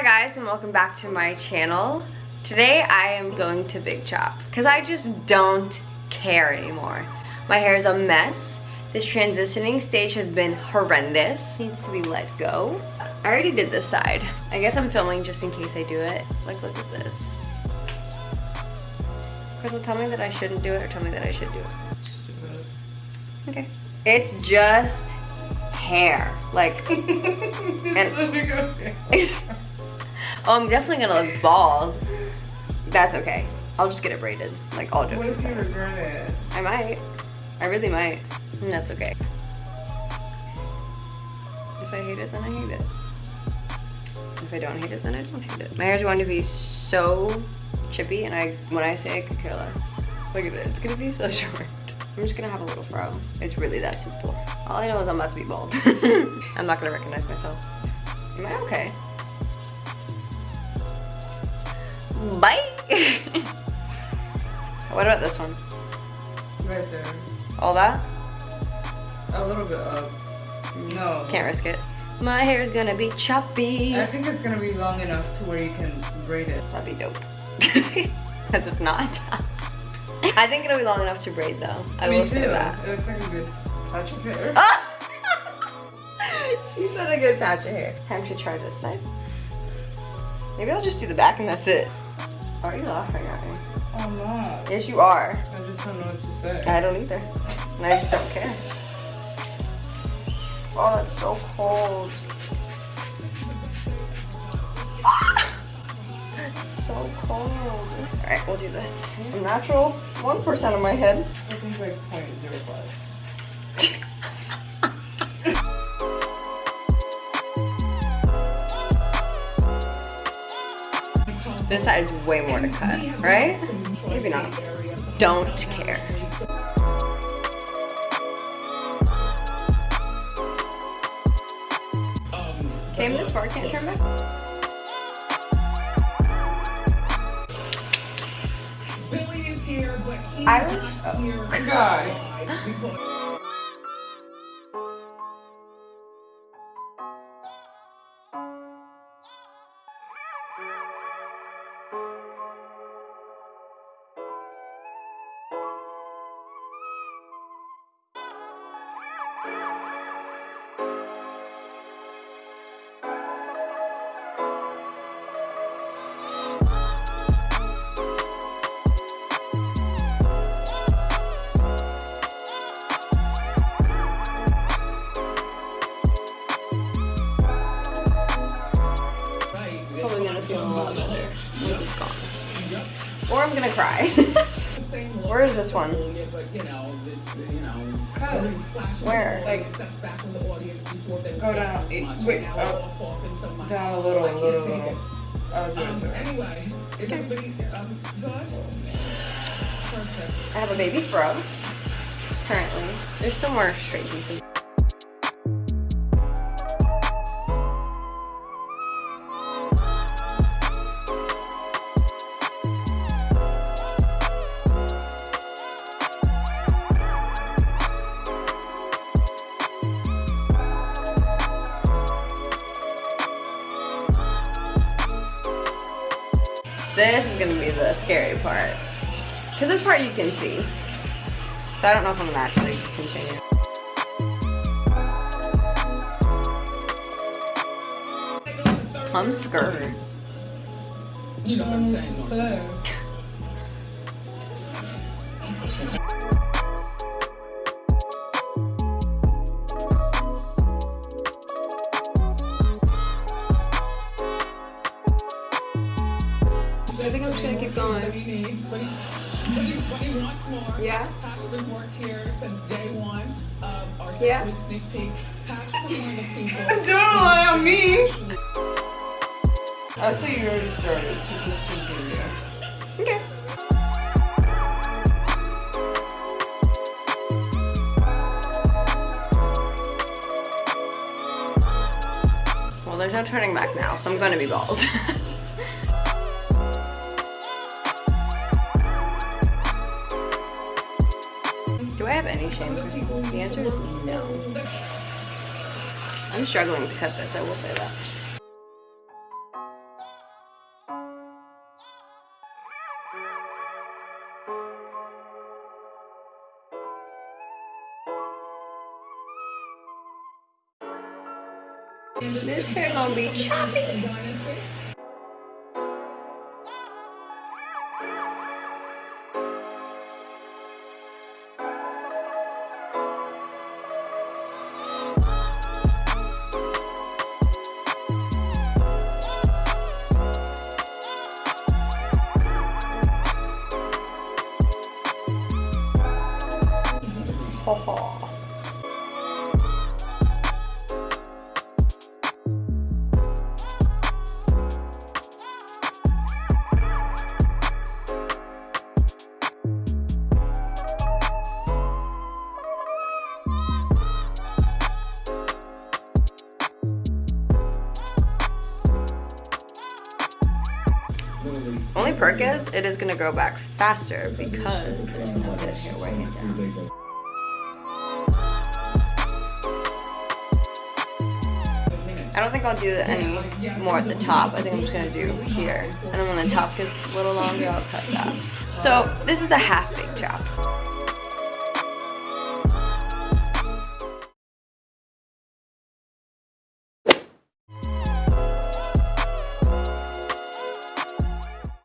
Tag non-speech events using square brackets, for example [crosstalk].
Hi guys and welcome back to my channel. Today I am going to Big Chop because I just don't care anymore. My hair is a mess. This transitioning stage has been horrendous. Needs to be let go. I already did this side. I guess I'm filming just in case I do it. Like look at this. Crystal, tell me that I shouldn't do it or tell me that I should do it. Okay. It's just hair. Like, [laughs] and, [laughs] [laughs] oh, I'm definitely gonna look bald. That's okay. I'll just get it braided. Like all jokes. What if you regret it? I might. I really might. And that's okay. If I hate it, then I hate it. If I don't hate it, then I don't hate it. My hair's going to be so chippy, and I when I say I could care less. Look at it. It's gonna be so [laughs] short. I'm just gonna have a little fro. It's really that simple. All I know is I'm about to be bald. [laughs] I'm not gonna recognize myself. Am I okay? Bye! [laughs] what about this one? Right there. All that? A little bit up. No. Can't risk it. My hair is gonna be choppy. I think it's gonna be long enough to where you can braid it. That'd be dope. [laughs] Because if not, [laughs] I think it'll be long enough to braid though. I Me will too. say that. It looks like a good patch of hair. Ah! she said a good patch of hair. Time to try this side. Maybe I'll just do the back and that's it. Are you laughing at me? I'm not. Yes, you are. I just don't know what to say. I don't either. And I just don't care. Oh, it's so cold. It's so cold. Alright, we'll do this. Natural 1% of my head. I think like 0.05. [laughs] This side's way more to cut, right? Maybe not. Don't care. Came this far, can't turn back? Billy is here, but he's not Oh. here Guy. live I'm gonna cry. [laughs] Where is this one? You know, you know, Cut. Where? lights, that's back from the audience before they Go down. It- much. wait, now up. off, off, and. Down a little, I a can't little, take little. it. I'll do it Um, anyway, is everybody um, good? Perfect. I have a baby fro. Currently. There's still more straight pieces. This is gonna be the scary part. Cause this part you can see. So I don't know if I'm gonna actually continue. I'm scared. You know what I'm saying? What to don't you? say? I think I'm just gonna keep going. he what he, what he, wants more. Yeah? Patrick has worked here since day one of our six Yeah. week sneak peek. Patrick is one of the people. [laughs] Don't rely on me. I say you already started, so just continue. Okay. Well, there's no turning back now, so I'm gonna be bald. [laughs] any shame for people? The answer is no. I'm struggling to cut this, I will say that. This hair gonna be choppy. Only perk is it is gonna grow back faster because there's no I don't think I'll do any more at the top. I think I'm just gonna do here. And then when the top gets a little longer, I'll cut that. So this is a half baked chop.